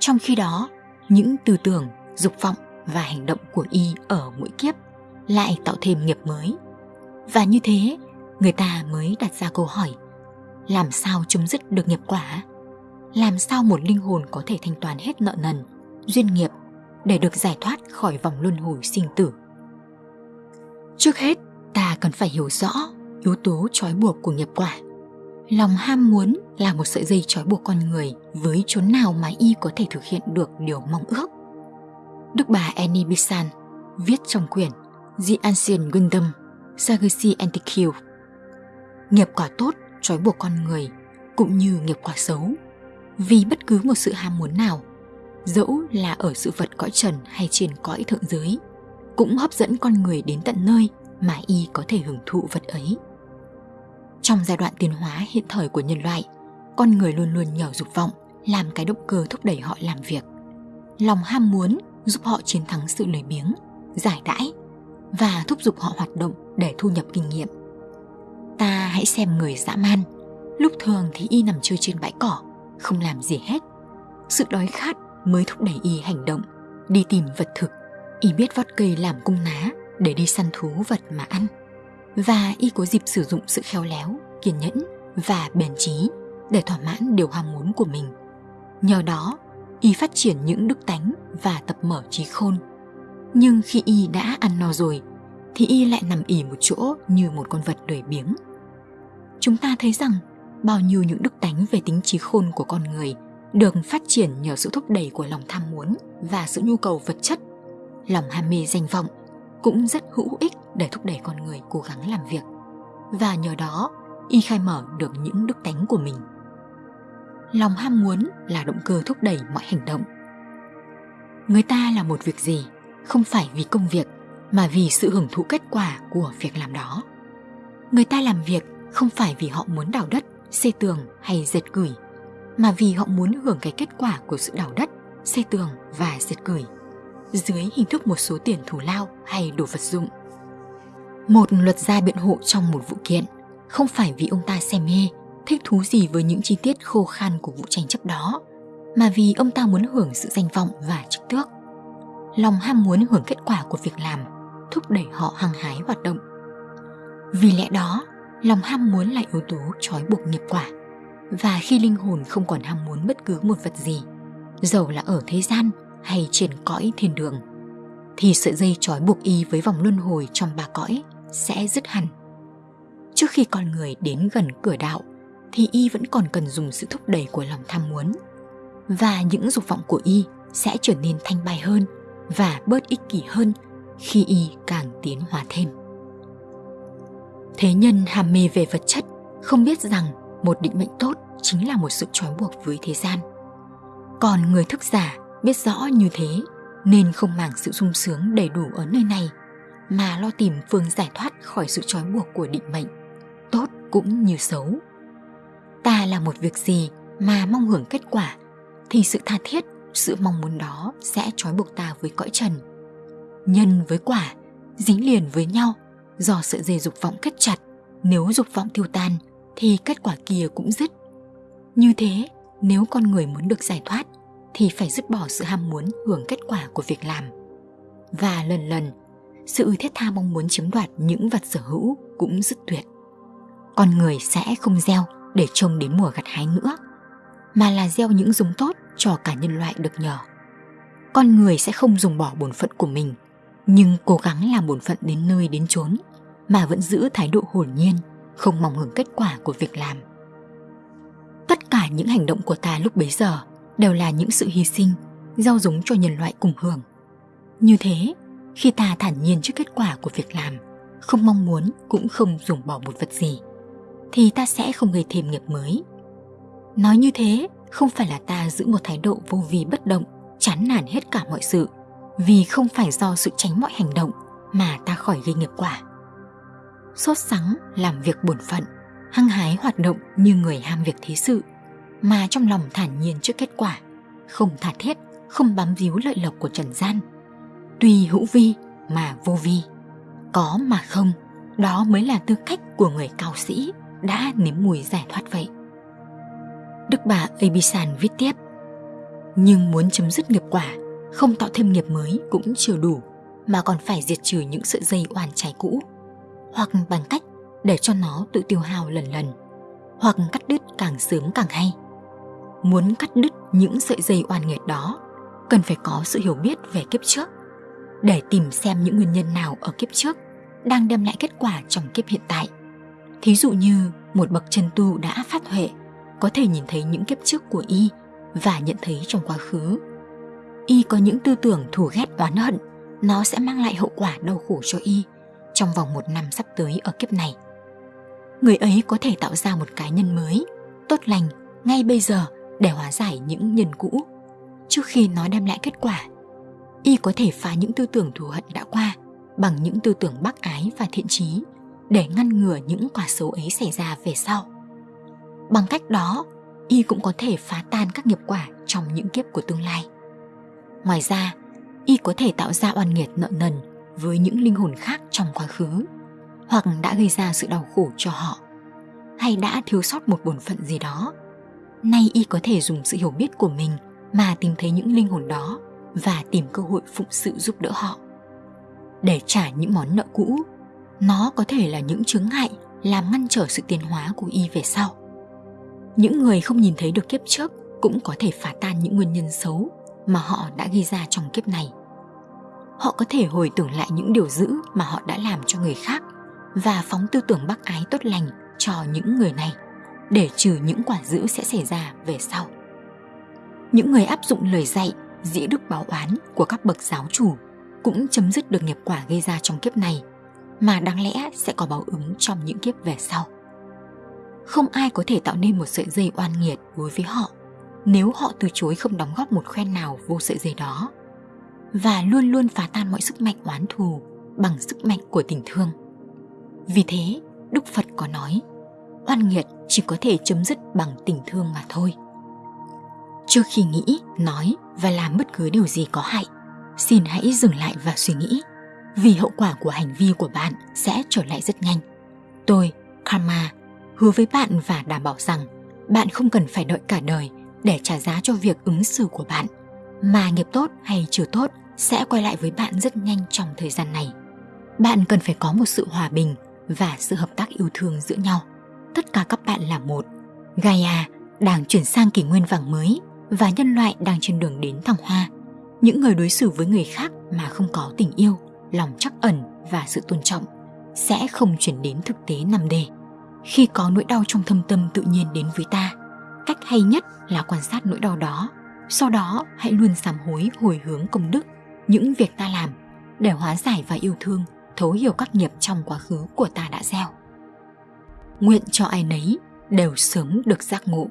Trong khi đó, những tư tưởng, dục vọng và hành động của y ở mỗi kiếp lại tạo thêm nghiệp mới. Và như thế, người ta mới đặt ra câu hỏi làm sao chấm dứt được nghiệp quả? Làm sao một linh hồn có thể thanh toán hết nợ nần, duyên nghiệp để được giải thoát khỏi vòng luân hồi sinh tử? Trước hết, ta cần phải hiểu rõ yếu tố trói buộc của nghiệp quả. Lòng ham muốn là một sợi dây trói buộc con người với chốn nào mà y có thể thực hiện được điều mong ước. Đức bà Annie Besant viết trong quyển The Ancient Wisdom Sagasi Antiquity Nghiệp quả tốt trói buộc con người cũng như nghiệp quả xấu. Vì bất cứ một sự ham muốn nào, dẫu là ở sự vật cõi trần hay trên cõi thượng giới, cũng hấp dẫn con người đến tận nơi mà y có thể hưởng thụ vật ấy. Trong giai đoạn tiến hóa hiện thời của nhân loại con người luôn luôn nhờ dục vọng, làm cái động cơ thúc đẩy họ làm việc. Lòng ham muốn giúp họ chiến thắng sự lười biếng, giải đãi và thúc giục họ hoạt động để thu nhập kinh nghiệm. Ta hãy xem người dã man, lúc thường thì y nằm chơi trên bãi cỏ, không làm gì hết. Sự đói khát mới thúc đẩy y hành động, đi tìm vật thực. Y biết vót cây làm cung ná để đi săn thú vật mà ăn. Và y có dịp sử dụng sự khéo léo, kiên nhẫn và bền trí để thỏa mãn điều ham muốn của mình. Nhờ đó, y phát triển những đức tánh và tập mở trí khôn. Nhưng khi y đã ăn no rồi, thì y lại nằm ỉ một chỗ như một con vật lười biếng. Chúng ta thấy rằng, bao nhiêu những đức tánh về tính trí khôn của con người được phát triển nhờ sự thúc đẩy của lòng tham muốn và sự nhu cầu vật chất. Lòng ham mê danh vọng cũng rất hữu ích để thúc đẩy con người cố gắng làm việc. Và nhờ đó, y khai mở được những đức tánh của mình lòng ham muốn là động cơ thúc đẩy mọi hành động. Người ta làm một việc gì? Không phải vì công việc, mà vì sự hưởng thụ kết quả của việc làm đó. Người ta làm việc không phải vì họ muốn đào đất, xây tường hay dệt gửi, mà vì họ muốn hưởng cái kết quả của sự đào đất, xây tường và dệt gửi, dưới hình thức một số tiền thù lao hay đồ vật dụng. Một luật gia biện hộ trong một vụ kiện không phải vì ông ta say mê thích thú gì với những chi tiết khô khan của vụ tranh chấp đó, mà vì ông ta muốn hưởng sự danh vọng và chức tước. Lòng ham muốn hưởng kết quả của việc làm thúc đẩy họ hăng hái hoạt động. Vì lẽ đó, lòng ham muốn là yếu tố trói buộc nghiệp quả, và khi linh hồn không còn ham muốn bất cứ một vật gì, dầu là ở thế gian hay trên cõi thiên đường, thì sợi dây trói buộc y với vòng luân hồi trong ba cõi sẽ dứt hẳn. Trước khi con người đến gần cửa đạo thì y vẫn còn cần dùng sự thúc đẩy của lòng tham muốn. Và những dục vọng của y sẽ trở nên thanh bài hơn và bớt ích kỷ hơn khi y càng tiến hóa thêm. Thế nhân ham mê về vật chất, không biết rằng một định mệnh tốt chính là một sự trói buộc với thế gian. Còn người thức giả biết rõ như thế nên không màng sự sung sướng đầy đủ ở nơi này, mà lo tìm phương giải thoát khỏi sự trói buộc của định mệnh, tốt cũng như xấu ta làm một việc gì mà mong hưởng kết quả, thì sự tha thiết, sự mong muốn đó sẽ trói buộc ta với cõi trần. Nhân với quả, dính liền với nhau, do sợi dây dục vọng kết chặt, nếu dục vọng tiêu tan, thì kết quả kia cũng dứt. Như thế, nếu con người muốn được giải thoát, thì phải dứt bỏ sự ham muốn hưởng kết quả của việc làm. Và lần lần, sự thiết tha mong muốn chiếm đoạt những vật sở hữu cũng dứt tuyệt. Con người sẽ không gieo để trông đến mùa gặt hái nữa, mà là gieo những giống tốt cho cả nhân loại được nhờ. Con người sẽ không dùng bỏ bổn phận của mình, nhưng cố gắng làm bổn phận đến nơi đến chốn mà vẫn giữ thái độ hồn nhiên, không mong hưởng kết quả của việc làm. Tất cả những hành động của ta lúc bấy giờ đều là những sự hy sinh, gieo giống cho nhân loại cùng hưởng. Như thế, khi ta thản nhiên trước kết quả của việc làm, không mong muốn cũng không dùng bỏ một vật gì thì ta sẽ không gây thêm nghiệp mới. Nói như thế, không phải là ta giữ một thái độ vô vi bất động, chán nản hết cả mọi sự, vì không phải do sự tránh mọi hành động mà ta khỏi gây nghiệp quả. Sốt sắng, làm việc bổn phận, hăng hái hoạt động như người ham việc thế sự, mà trong lòng thản nhiên trước kết quả, không tha thiết không bám víu lợi lộc của trần gian. Tuy hữu vi mà vô vi, có mà không, đó mới là tư cách của người cao sĩ đã nếm mùi giải thoát vậy đức bà abisan viết tiếp Nhưng muốn chấm dứt nghiệp quả, không tạo thêm nghiệp mới cũng chưa đủ, mà còn phải diệt trừ những sợi dây oan trái cũ. Hoặc bằng cách để cho nó tự tiêu hao lần lần, hoặc cắt đứt càng sớm càng hay. Muốn cắt đứt những sợi dây oan nghiệt đó, cần phải có sự hiểu biết về kiếp trước, để tìm xem những nguyên nhân nào ở kiếp trước đang đem lại kết quả trong kiếp hiện tại. Thí dụ như một bậc chân tu đã phát huệ, có thể nhìn thấy những kiếp trước của y và nhận thấy trong quá khứ. Y có những tư tưởng thù ghét oán hận, nó sẽ mang lại hậu quả đau khổ cho y trong vòng một năm sắp tới ở kiếp này. Người ấy có thể tạo ra một cá nhân mới, tốt lành ngay bây giờ để hóa giải những nhân cũ trước khi nó đem lại kết quả. Y có thể phá những tư tưởng thù hận đã qua bằng những tư tưởng bác ái và thiện trí để ngăn ngừa những quả xấu ấy xảy ra về sau. Bằng cách đó, y cũng có thể phá tan các nghiệp quả trong những kiếp của tương lai. Ngoài ra, y có thể tạo ra oan nghiệt nợ nần với những linh hồn khác trong quá khứ, hoặc đã gây ra sự đau khổ cho họ, hay đã thiếu sót một bổn phận gì đó. Nay y có thể dùng sự hiểu biết của mình mà tìm thấy những linh hồn đó và tìm cơ hội phụng sự giúp đỡ họ. Để trả những món nợ cũ, nó có thể là những chướng ngại làm ngăn trở sự tiến hóa của y về sau. Những người không nhìn thấy được kiếp trước cũng có thể phá tan những nguyên nhân xấu mà họ đã gây ra trong kiếp này. Họ có thể hồi tưởng lại những điều dữ mà họ đã làm cho người khác và phóng tư tưởng bác ái tốt lành cho những người này, để trừ những quả dữ sẽ xảy ra về sau. Những người áp dụng lời dạy, dĩ đức báo oán của các bậc giáo chủ cũng chấm dứt được nghiệp quả gây ra trong kiếp này mà đáng lẽ sẽ có báo ứng trong những kiếp về sau. Không ai có thể tạo nên một sợi dây oan nghiệt đối với họ nếu họ từ chối không đóng góp một khoen nào vô sợi dây đó và luôn luôn phá tan mọi sức mạnh oán thù bằng sức mạnh của tình thương. Vì thế, Đức Phật có nói, oan nghiệt chỉ có thể chấm dứt bằng tình thương mà thôi. Trước khi nghĩ, nói và làm bất cứ điều gì có hại, xin hãy dừng lại và suy nghĩ, vì hậu quả của hành vi của bạn sẽ trở lại rất nhanh. Tôi, Karma, hứa với bạn và đảm bảo rằng bạn không cần phải đợi cả đời để trả giá cho việc ứng xử của bạn, mà nghiệp tốt hay chưa tốt sẽ quay lại với bạn rất nhanh trong thời gian này. Bạn cần phải có một sự hòa bình và sự hợp tác yêu thương giữa nhau. Tất cả các bạn là một. Gaia đang chuyển sang kỷ nguyên vàng mới và nhân loại đang trên đường đến thăng hoa. Những người đối xử với người khác mà không có tình yêu, lòng trắc ẩn và sự tôn trọng sẽ không chuyển đến thực tế nằm đề. Khi có nỗi đau trong thâm tâm tự nhiên đến với ta, cách hay nhất là quan sát nỗi đau đó. Sau đó hãy luôn sám hối hồi hướng công đức, những việc ta làm để hóa giải và yêu thương, thấu hiểu các nghiệp trong quá khứ của ta đã gieo. Nguyện cho ai nấy đều sớm được giác ngộ